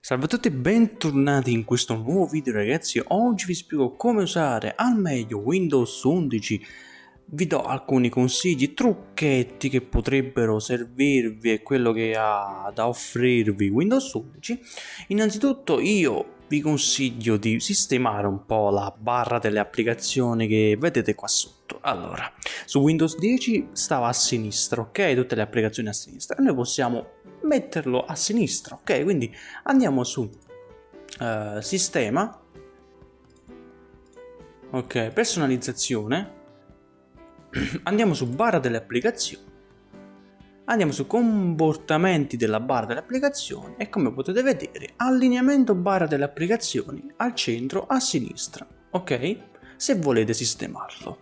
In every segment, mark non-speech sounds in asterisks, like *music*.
Salve a tutti e bentornati in questo nuovo video ragazzi, oggi vi spiego come usare al meglio Windows 11 vi do alcuni consigli, trucchetti che potrebbero servirvi e quello che ha da offrirvi Windows 11 innanzitutto io vi consiglio di sistemare un po' la barra delle applicazioni che vedete qua sotto. Allora su Windows 10 stava a sinistra ok? Tutte le applicazioni a sinistra. Noi possiamo metterlo a sinistra ok? Quindi andiamo su uh, sistema. Ok personalizzazione. *clears throat* Andiamo su barra delle applicazioni andiamo su comportamenti della barra delle applicazioni e come potete vedere allineamento barra delle applicazioni al centro a sinistra ok? Se volete sistemarlo.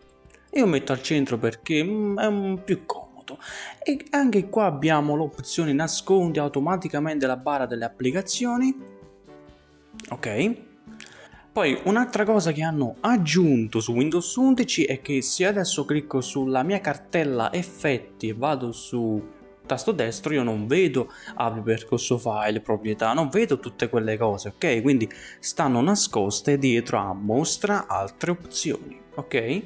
Io metto al centro perché mm, è più comodo. E anche qua abbiamo l'opzione nascondi automaticamente la barra delle applicazioni ok poi un'altra cosa che hanno aggiunto su Windows 11 è che se adesso clicco sulla mia cartella effetti e vado su tasto destro io non vedo apri percorso file, proprietà, non vedo tutte quelle cose, ok? Quindi stanno nascoste dietro a mostra altre opzioni, ok?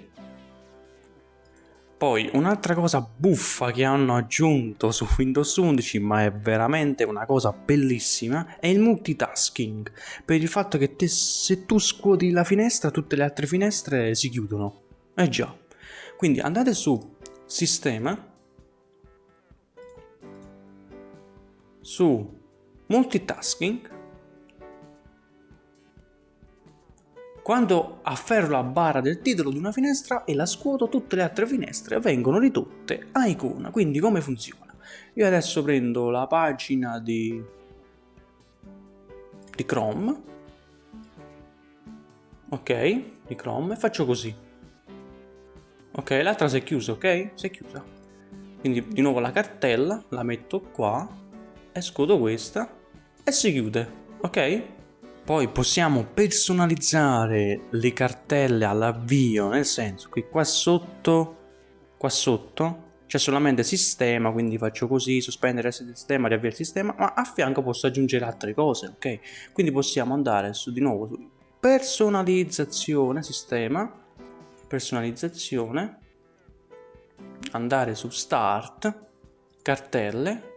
Poi un'altra cosa buffa che hanno aggiunto su Windows 11 ma è veramente una cosa bellissima è il multitasking. Per il fatto che te, se tu scuoti la finestra tutte le altre finestre si chiudono. Eh già. Quindi andate su sistema. Su multitasking Quando afferro la barra del titolo di una finestra e la scuoto, tutte le altre finestre vengono ridotte a icona. Quindi come funziona? Io adesso prendo la pagina di, di Chrome, ok, di Chrome e faccio così. Ok, l'altra si è chiusa, ok? Si è chiusa. Quindi di nuovo la cartella, la metto qua, e scuoto questa e si chiude, ok? Poi possiamo personalizzare le cartelle all'avvio, nel senso che qua sotto, qua sotto c'è solamente sistema, quindi faccio così, sospendere il sistema, riavviare il sistema, ma a fianco posso aggiungere altre cose, ok? Quindi possiamo andare su di nuovo su personalizzazione, sistema, personalizzazione, andare su start, cartelle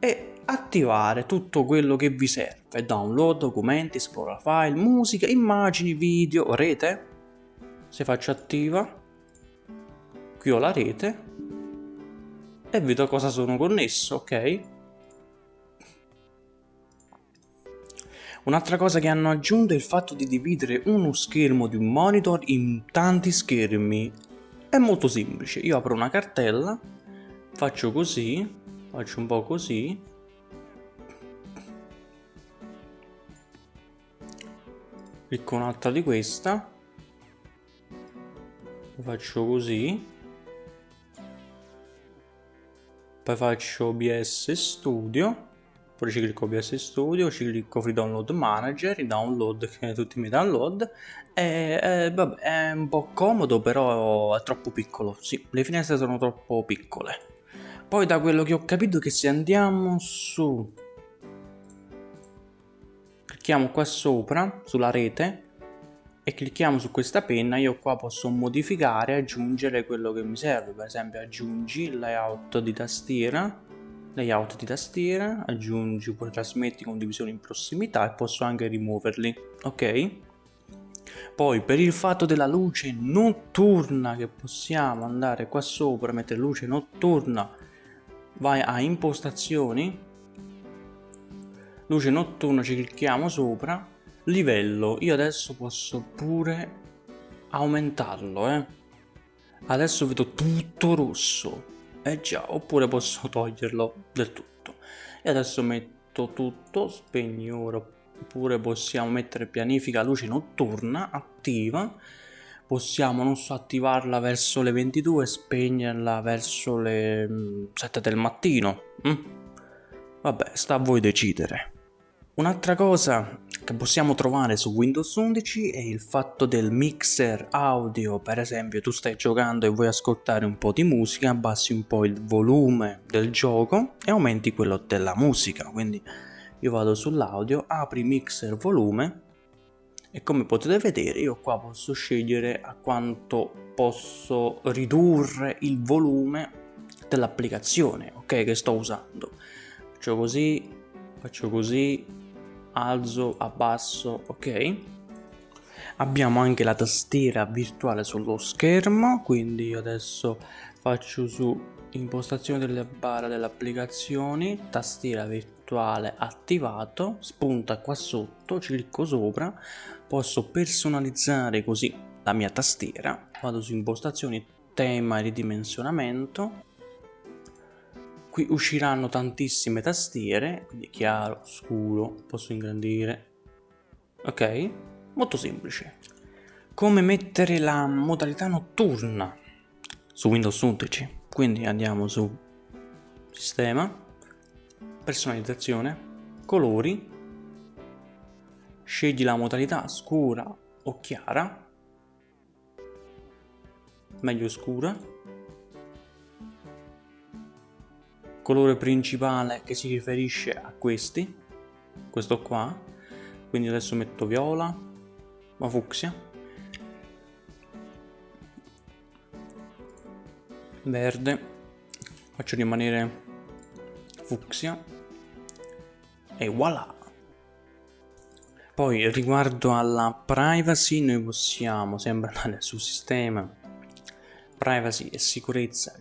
e attivare tutto quello che vi serve, download, documenti, esplora file, musica, immagini, video, rete. Se faccio attiva, qui ho la rete e vedo cosa sono connesso, ok? Un'altra cosa che hanno aggiunto è il fatto di dividere uno schermo di un monitor in tanti schermi. È molto semplice, io apro una cartella, faccio così, faccio un po' così. Clicco un'altra di questa. Faccio così. Poi faccio OBS Studio. Poi ci clicco OBS Studio, ci clicco Free Download Manager, i download, tutti i miei download. E, e vabbè, è un po' comodo però è troppo piccolo, sì, le finestre sono troppo piccole poi da quello che ho capito che se andiamo su clicchiamo qua sopra sulla rete e clicchiamo su questa penna io qua posso modificare aggiungere quello che mi serve. Per esempio aggiungi layout di tastiera layout di tastiera aggiungi pure trasmetti condivisione in prossimità e posso anche rimuoverli ok? Poi per il fatto della luce notturna che possiamo andare qua sopra mettere luce notturna vai a impostazioni luce notturna ci clicchiamo sopra livello io adesso posso pure aumentarlo eh. Adesso vedo tutto rosso eh già oppure posso toglierlo del tutto. E adesso metto tutto spegni ora oppure possiamo mettere pianifica luce notturna attiva possiamo non so attivarla verso le 22 e spegnerla verso le 7 mm, del mattino mm? vabbè sta a voi decidere. Un'altra cosa che possiamo trovare su Windows 11 è il fatto del mixer audio, per esempio tu stai giocando e vuoi ascoltare un po' di musica, abbassi un po' il volume del gioco e aumenti quello della musica, quindi io vado sull'audio, apri mixer volume e come potete vedere io qua posso scegliere a quanto posso ridurre il volume dell'applicazione ok che sto usando. Faccio così faccio così alzo abbasso ok. Abbiamo anche la tastiera virtuale sullo schermo quindi io adesso faccio su impostazione delle barre delle applicazioni tastiera virtuale attivato spunta qua sotto clicco sopra posso personalizzare così la mia tastiera vado su impostazioni tema e ridimensionamento qui usciranno tantissime tastiere quindi chiaro scuro posso ingrandire ok? Molto semplice. Come mettere la modalità notturna su Windows 11 quindi andiamo su sistema personalizzazione colori scegli la modalità scura o chiara meglio scura colore principale che si riferisce a questi questo qua quindi adesso metto viola ma fucsia verde faccio rimanere fucsia e voilà. Poi riguardo alla privacy noi possiamo sempre andare su sistema privacy e sicurezza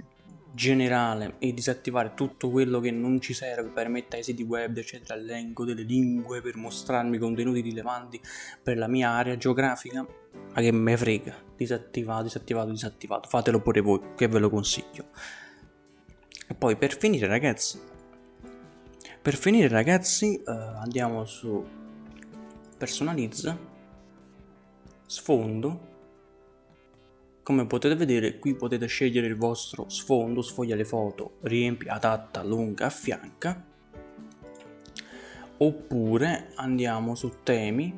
generale e disattivare tutto quello che non ci serve per mettere ai siti web eccetera l'elenco delle lingue per mostrarmi contenuti rilevanti per la mia area geografica. Ma che me frega? Disattivato disattivato disattivato. Fatelo pure voi che ve lo consiglio. E poi per finire ragazzi per finire ragazzi eh, andiamo su personalizza sfondo come potete vedere qui potete scegliere il vostro sfondo, sfoglia le foto, riempi, adatta, lunga, affianca oppure andiamo su temi,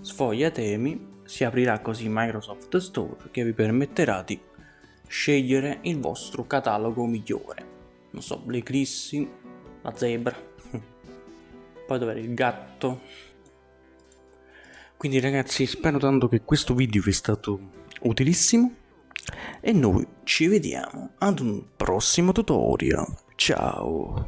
sfoglia temi, si aprirà così Microsoft Store che vi permetterà di scegliere il vostro catalogo migliore. Non so, l'eclissi, la zebra, poi dov'era il gatto. Quindi ragazzi spero tanto che questo video vi è stato utilissimo e noi ci vediamo ad un prossimo tutorial. Ciao!